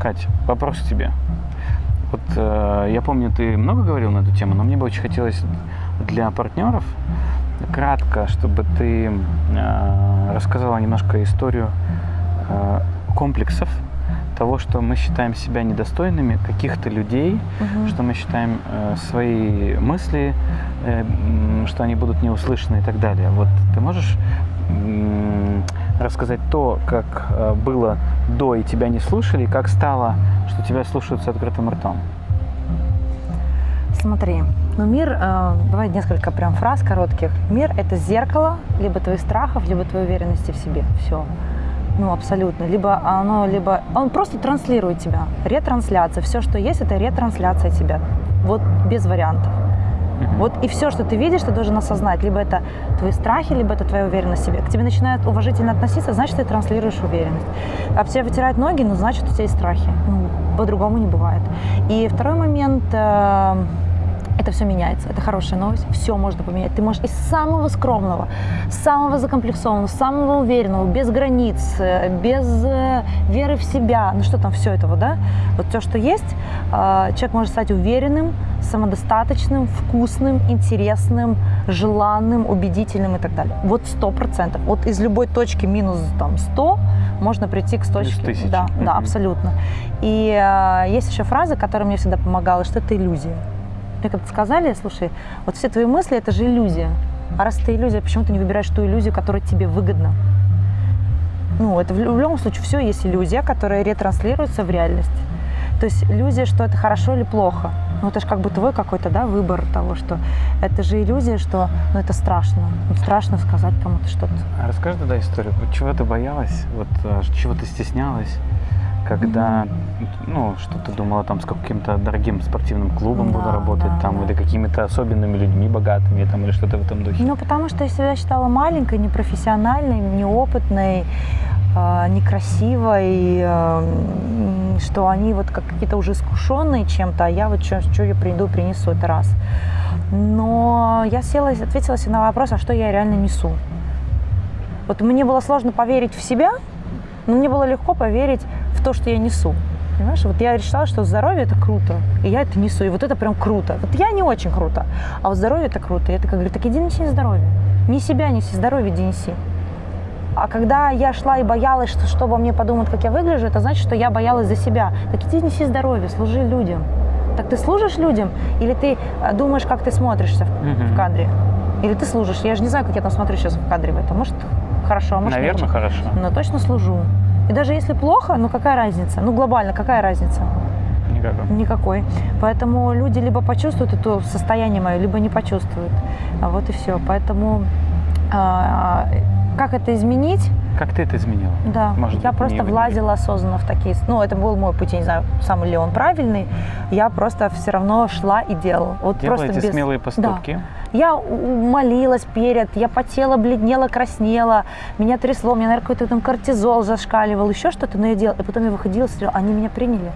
Кать, вопрос к тебе. Вот э, я помню, ты много говорил на эту тему, но мне бы очень хотелось для партнеров кратко, чтобы ты э, рассказала немножко историю э, комплексов того, что мы считаем себя недостойными каких-то людей, Мгм. что мы считаем э, свои мысли, э, что они будут не услышаны и так далее. Вот ты можешь рассказать то, как э, было до и тебя не слушали, и как стало, что тебя слушают с открытым ртом? Смотри, ну мир, э, давай несколько прям фраз коротких. Мир – это зеркало либо твоих страхов, либо твоей уверенности в себе. Все. Ну, абсолютно. Либо оно, либо... Он просто транслирует тебя. Ретрансляция. Все, что есть, это ретрансляция тебя. Вот без вариантов. Вот и все, что ты видишь, ты должен осознать. Либо это твои страхи, либо это твоя уверенность в себе. К тебе начинают уважительно относиться, значит, ты транслируешь уверенность. Об тебе вытирают ноги, ну, значит, у тебя есть страхи. Ну, по-другому не бывает. И второй момент, э, это все меняется. Это хорошая новость. Все можно поменять. Ты можешь из самого скромного, самого закомплексованного, самого уверенного, без границ, э, без э, веры в себя, ну что там, все этого, да? Вот все, что есть, э, человек может стать уверенным, самодостаточным, вкусным, интересным, желанным, убедительным и так далее. Вот сто процентов. Вот из любой точки минус там 100 можно прийти к точке. Да, да, абсолютно. И э, есть еще фраза, которая мне всегда помогала, что это иллюзия. Мне как-то сказали, слушай, вот все твои мысли – это же иллюзия. А раз это иллюзия, почему ты не выбираешь ту иллюзию, которая тебе выгодна? Ну, это в лю- в любом случае все есть иллюзия, которая ретранслируется в реальность. То есть иллюзия, что это хорошо или плохо. Ну, это же как бы твой какой-то, да, выбор того, что это же иллюзия, что, ну, это страшно. Ну, страшно сказать кому-то что-то. А расскажи тогда историю. Чего ты боялась, вот э, чего ты стеснялась, когда, ну, что ты думала там с каким-то дорогим спортивным клубом буду Да, работать, да, там, да. или какими-то особенными людьми, богатыми, там, или что-то в этом духе? Ну, потому что я себя считала маленькой, непрофессиональной, неопытной, э, некрасивой, э, что они вот как какие-то уже искушенные чем-то, а я вот что я приду, принесу, это раз. Но я села ответила себе на вопрос, а что я реально несу. Вот мне было сложно поверить в себя, но мне было легко поверить в то, что я несу. Понимаешь, вот я решила, что здоровье это круто, и я это несу, и вот это прям круто. Вот я не очень круто, а вот здоровье это круто. И я такая говорю, так иди неси здоровье. Не себя неси, здоровье иди неси. А когда я шла и боялась, что, что обо мне подумают, как я выгляжу, это значит, что я боялась за себя. Так иди неси здоровье, служи людям. Так ты служишь людям, или ты э, думаешь, как ты смотришься в, Мгм. в кадре? Или ты служишь? Я же не знаю, как я там смотрю сейчас в кадре в этом. Может, хорошо, а может, Наверное, очень. хорошо. Но точно служу. И даже если плохо, ну какая разница? Ну глобально, какая разница? Никакого. Никакой. Поэтому люди либо почувствуют это состояние мое, либо не почувствуют. А вот и все. Поэтому а, как это изменить? Как ты это изменила? Да, Может я просто влазила осознанно в такие... Ну, это был мой путь, я не знаю, сам ли он правильный. Я просто все равно шла и делала. Вот Делала просто эти без... смелые поступки. Я у- молилась перед, я потела, бледнела, краснела, меня трясло, у меня, наверное, какой-то там кортизол зашкаливал, еще что-то, но я делала. И потом я выходила, смотрела, они меня приняли.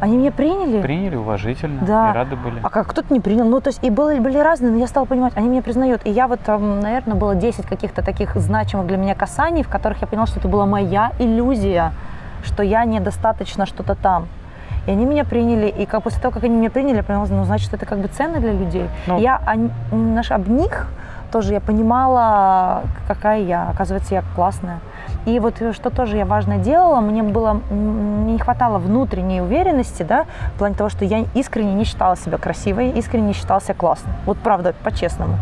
Они меня приняли. Приняли уважительно Да. и рады были. А как кто-то не принял. Ну, то есть и были, были разные, но я стала понимать, они меня признают. И я вот, там, наверное, было 10 каких-то таких значимых для меня касаний, в которых я поняла, что это была моя иллюзия, что я недостаточно что-то там. И они меня приняли, и как после того, как они меня приняли, я поняла, ну, значит, это как бы ценно для людей. Ну. Я о, наш, об них тоже я понимала, какая я. Оказывается, я классная. И вот э, что тоже я важно делала, мне было, не хватало внутренней уверенности, да, в плане того, что я искренне не считала себя красивой, искренне не считала себя классной. Вот правда, по-честному.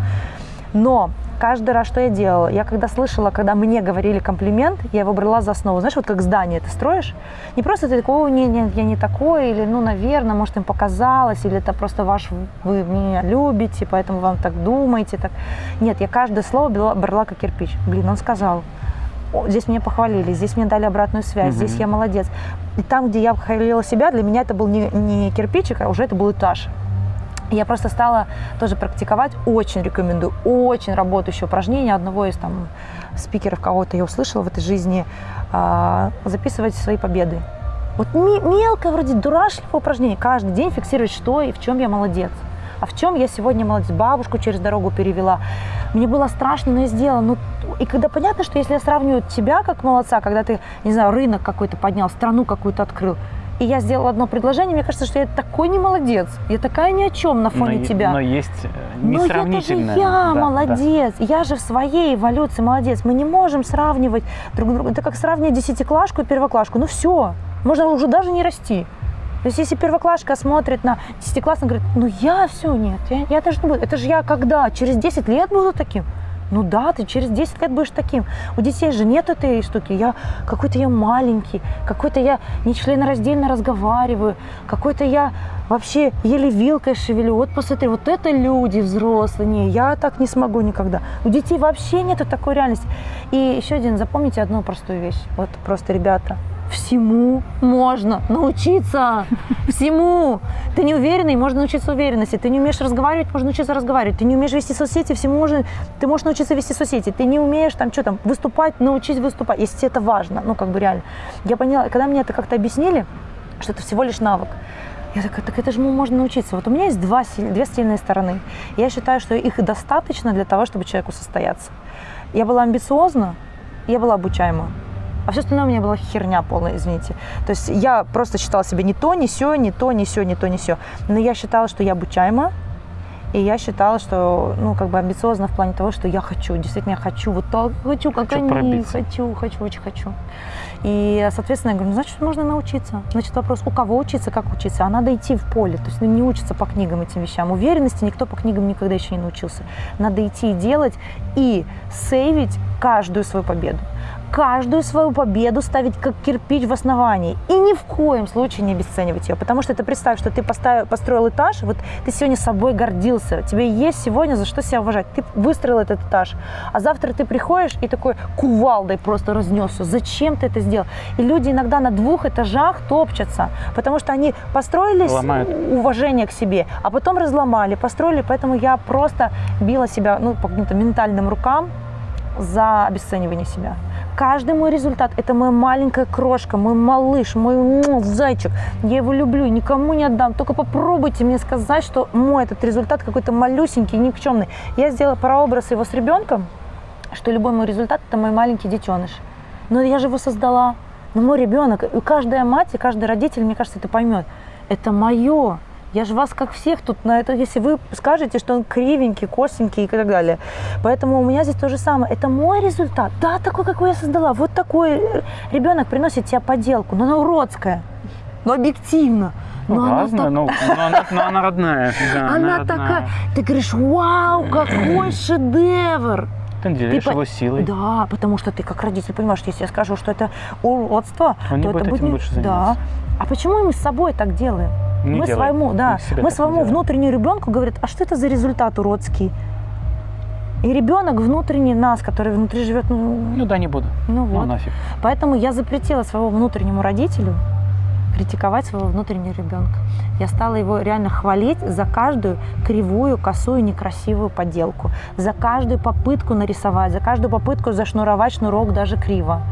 Но каждый раз, что я делала, я когда слышала, когда мне говорили комплимент, я его брала за основу. Знаешь, вот как здание ты строишь, не просто ты такой, «О, нет, нет, я не такой, или, ну, наверное, может, им показалось, или это просто ваш, вы меня любите, поэтому вам так думаете. Так. Нет, я каждое слово брала, брала как кирпич. Блин, он сказал, «О, здесь меня похвалили, здесь мне дали обратную связь, Мгм. здесь я молодец. И там, где я хвалила себя, для меня это был не, не кирпичик, а уже это был этаж. Я просто стала тоже практиковать, очень рекомендую, очень работающее упражнение одного из там спикеров, кого-то я услышала в этой жизни, а, записывать свои победы. Вот мелкое, вроде дурашливое упражнение, каждый день фиксировать, что и в чем я молодец. А в чем я сегодня молодец? Бабушку через дорогу перевела. Мне было страшно, но я сделала. Ну, и когда понятно, что если я сравниваю тебя как молодца, когда ты, не знаю, рынок какой-то поднял, страну какую-то открыл, и я сделала одно предложение, мне кажется, что я такой не молодец. Я такая ни о чем на фоне но, тебя. Но есть э, но это же я Да, молодец. Я же в своей эволюции молодец. Мы не можем сравнивать друг друга. Это как сравнивать десятиклашку и первоклашку. Ну все, можно уже даже не расти. То есть если первоклашка смотрит на десятиклассник, говорит, ну я все, нет, я, я даже не буду. Это же я когда? Через 10 лет буду таким? Ну да, ты через 10 лет будешь таким. У детей же нет этой штуки. Я какой-то я маленький, какой-то я нечленораздельно разговариваю, какой-то я вообще еле вилкой шевелю. Вот посмотри, вот это люди взрослые. Не, я так не смогу никогда. У детей вообще нету такой реальности. И еще один, запомните одну простую вещь. Вот просто, ребята, всему можно научиться. Всему. Ты не уверенный, можно научиться уверенности. Ты не умеешь разговаривать, можно научиться разговаривать. Ты не умеешь вести соцсети, всему можно, ты можешь научиться вести соцсети. Ты не умеешь там что там, выступать, научись выступать, если тебе это важно. Ну, как бы реально. Я поняла, когда мне это как-то объяснили, что это всего лишь навык, я такая, так это же можно научиться. Вот у меня есть два, две сильные стороны. Я считаю, что их достаточно для того, чтобы человеку состояться. Я была амбициозна, я была обучаема. А все остальное у меня была херня полная, извините. То есть я просто считала себя не то, не все, не то, не все, не то, не все. Но я считала, что я обучаема, и я считала, что, ну, как бы амбициозно в плане того, что я хочу, действительно, я хочу, вот так хочу, как Хочу они, пробиться. хочу, хочу, очень хочу. И, соответственно, я говорю, ну, значит, можно научиться. Значит, вопрос, у кого учиться, как учиться, а надо идти в поле, то есть ну, не учиться по книгам этим вещам. Уверенности никто по книгам никогда еще не научился. Надо идти и делать, и сейвить каждую свою победу каждую свою победу ставить как кирпич в основании. И ни в коем случае не обесценивать ее. Потому что ты представь, что ты поставил, построил этаж, вот ты сегодня собой гордился, тебе есть сегодня за что себя уважать. Ты выстроил этот этаж, а завтра ты приходишь и такой кувалдой просто разнесся. Зачем ты это сделал? И люди иногда на двух этажах топчатся, потому что они построили Ломают. уважение к себе, а потом разломали, построили. Поэтому я просто била себя ну, по каким-то ментальным рукам за обесценивание себя. Каждый мой результат – это моя маленькая крошка, мой малыш, мой м, зайчик. Я его люблю, никому не отдам. Только попробуйте мне сказать, что мой этот результат какой-то малюсенький, никчемный. Я сделала прообраз его с ребенком, что любой мой результат – это мой маленький детеныш. Но я же его создала. Но мой ребенок, и каждая мать, и каждый родитель, мне кажется, это поймет. Это мое. Я же вас как всех тут на это, если вы скажете, что он кривенький, косенький и так далее. Поэтому у меня здесь то же самое. Это мой результат. Да, такой, какой я создала. Вот такой ребенок приносит тебе поделку, но она уродская, но объективно. Ну, Но она разная, так- но, но она, но она родная. да, она родная. такая, ты говоришь, вау, какой шедевр. Ты наделяешь по- его силой. Да, потому что ты как родитель понимаешь, если я скажу, что это уродство, Он не то это будет больше Да. заниматься. А почему мы с собой так делаем? Не мы делай. своему, да, Мы своему делаем. внутреннему ребенку говорят, а что это за результат уродский? И ребенок внутренний нас, который внутри живет, ну, Ну да, не буду. ну Ну вот. нафиг. Поэтому я запретила своему внутреннему родителю критиковать своего внутреннего ребенка. Я стала его реально хвалить за каждую кривую, косую, некрасивую поделку, за каждую попытку нарисовать, за каждую попытку зашнуровать шнурок даже криво.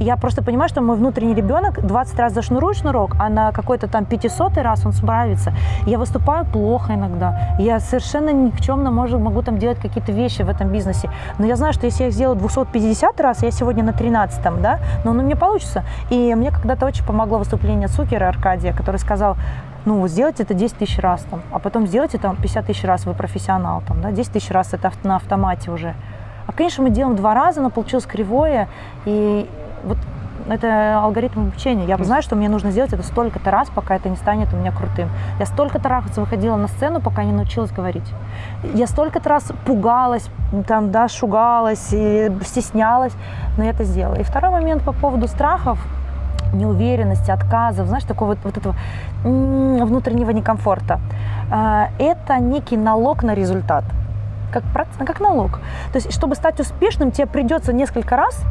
Я просто понимаю, что мой внутренний ребенок 20 раз зашнурует шнурок, а на какой-то там 500 раз он справится. Я выступаю плохо иногда. Я совершенно никчемно могу, могу там делать какие-то вещи в этом бизнесе. Но я знаю, что если я их сделаю 250 раз, я сегодня на 13 да, но оно у меня получится. И мне когда-то очень помогло выступление Цукера Аркадия, который сказал, ну, сделайте это 10 тысяч раз, там, а потом сделайте там 50 тысяч раз, вы профессионал, там, да, 10 тысяч раз это на автомате уже. А, конечно, мы делаем два раза, но получилось кривое, и вот это алгоритм обучения. Я знаю, что мне нужно сделать это столько-то раз, пока это не станет у меня крутым. Я столько-то раз выходила на сцену, пока не научилась говорить. Я столько-то раз пугалась, там, да, шугалась, и стеснялась, но я это сделала. И второй момент по поводу страхов, неуверенности, отказов, знаешь, такого вот, вот этого внутреннего некомфорта. А, Это некий налог на результат. Как, как налог. То есть, чтобы стать успешным, тебе придется несколько раз,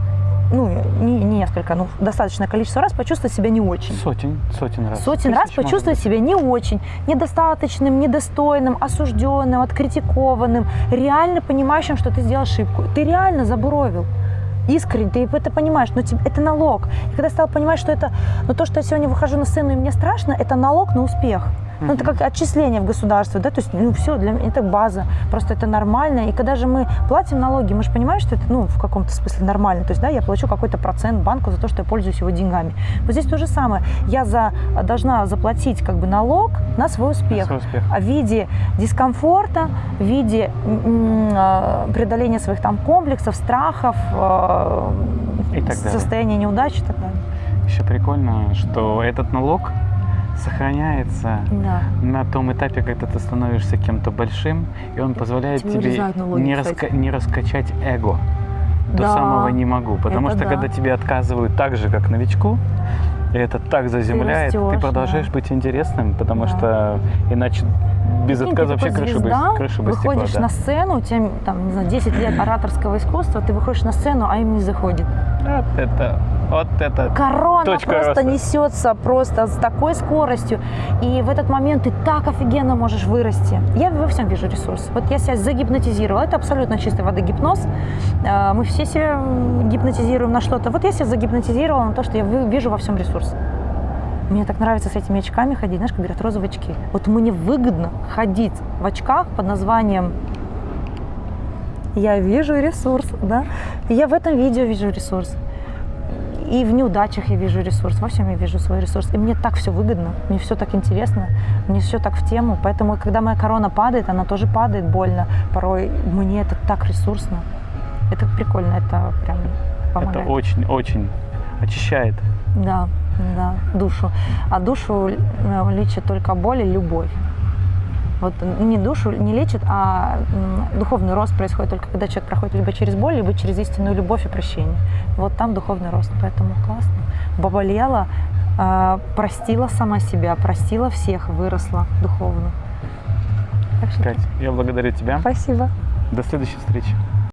ну, не, не несколько, ну, достаточное количество раз почувствовать себя не очень. Сотен, сотен раз. Сотен раз Тысяч, почувствовать себя не очень, недостаточным, недостойным, осужденным, откритикованным, реально понимающим, что ты сделал ошибку. Ты реально забуровил. Искренне, ты это понимаешь, но тебе, это налог. И когда я стала понимать, что это, ну то, что я сегодня выхожу на сцену и мне страшно, это налог на успех. Ну, это как отчисление в государство, да, то есть, ну, все, для меня это база, просто это нормально. И когда же мы платим налоги, мы же понимаем, что это, ну, в каком-то смысле нормально. То есть, да, я плачу какой-то процент банку за то, что я пользуюсь его деньгами. Вот здесь то же самое. Я за, должна заплатить как бы налог на свой успех. Свой успех. В виде дискомфорта, в виде э, преодоления своих там комплексов, страхов, э, И так далее. состояния неудачи и так далее. Еще прикольно, что этот налог сохраняется Да. на том этапе, когда ты становишься кем-то большим, и он позволяет Тебе тебе не, раска- не раскачать эго до Да, самого не могу. Потому это что да. когда тебе отказывают так же, как новичку, и это так заземляет, ты, растешь, продолжаешь да. быть интересным, потому Да. что иначе без Прикинь, отказа ты вообще крыша бы, крыша бы выходишь стекла, на да. сцену, у тебя там, не знаю, 10 лет ораторского искусства, ты выходишь на сцену, а им не заходит. Вот это, вот это. Корона Точка просто роста. несется просто с такой скоростью. И в этот момент ты так офигенно можешь вырасти. Я во всем вижу ресурс. Вот я себя загипнотизировала. Это абсолютно чистой воды гипноз. Э, Мы все себя гипнотизируем на что-то. Вот я себя загипнотизировала на то, что я вижу во всем ресурс. Мне так нравится с этими очками ходить, знаешь, как говорят, розовые очки. Вот мне выгодно ходить в очках под названием «Я вижу ресурс», да? И я в этом видео вижу ресурс. И в неудачах я вижу ресурс, во всем я вижу свой ресурс. И мне так все выгодно, мне все так интересно, мне все так в тему. Поэтому, когда моя корона падает, она тоже падает больно. Порой мне это так ресурсно. Это прикольно, это прям помогает. Это очень-очень очищает. Да, да, душу. А душу э, лечит только боль и любовь. Вот не душу не лечит, а духовный рост происходит только когда человек проходит либо через боль, либо через истинную любовь и прощение. Вот там духовный рост. Поэтому классно. Поболела, э, простила сама себя, простила всех, выросла духовно. Так что Кать, я благодарю тебя. спасибо. До следующей встречи.